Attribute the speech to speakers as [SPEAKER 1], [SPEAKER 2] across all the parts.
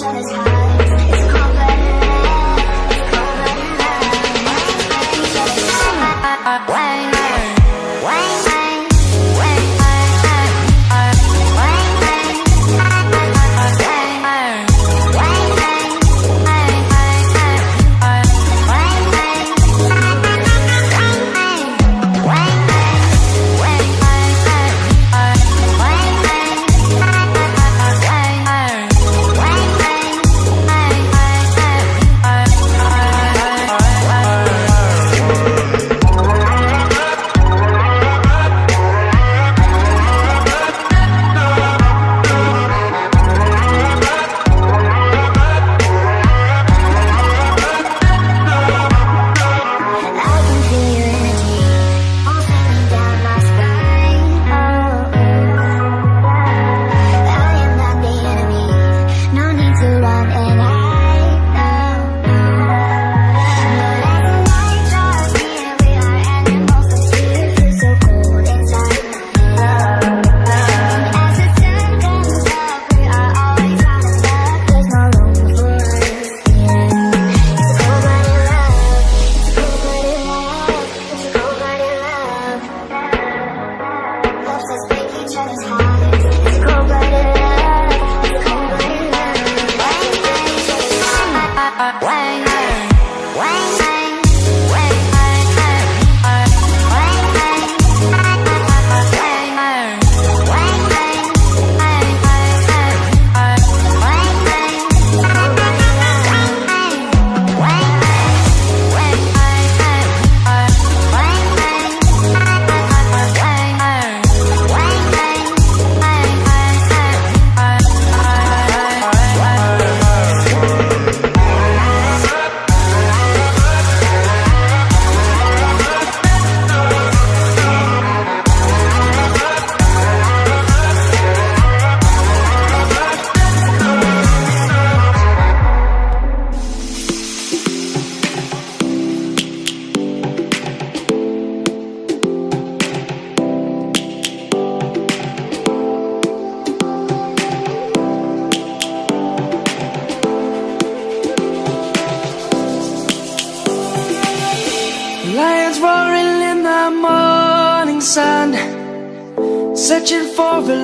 [SPEAKER 1] each other's.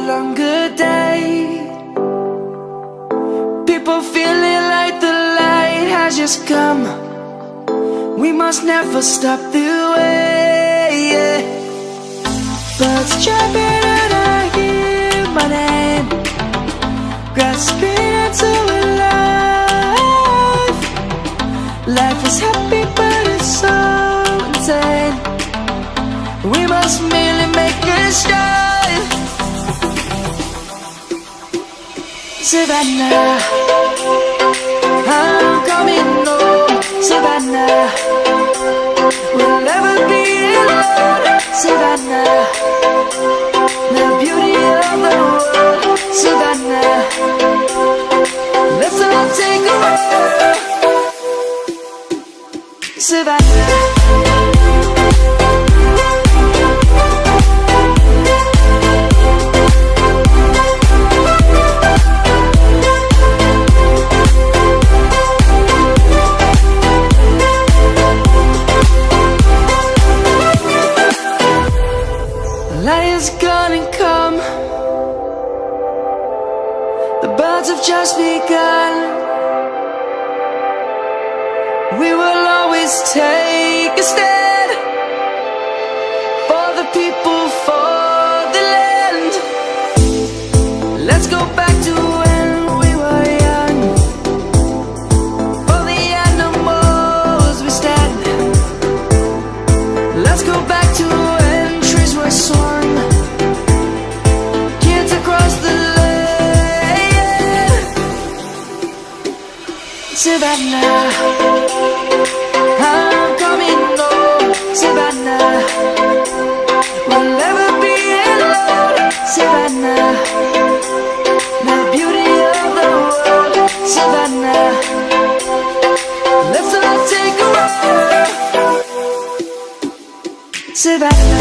[SPEAKER 1] longer day. People feeling like the light has just come. We must never stop the way yeah. Birds jumping and I hear my name. Grasping into a life. Life is happy but it's so insane. We must merely make a start. Savannah, I'm coming home, Savannah. We will always take a step. That.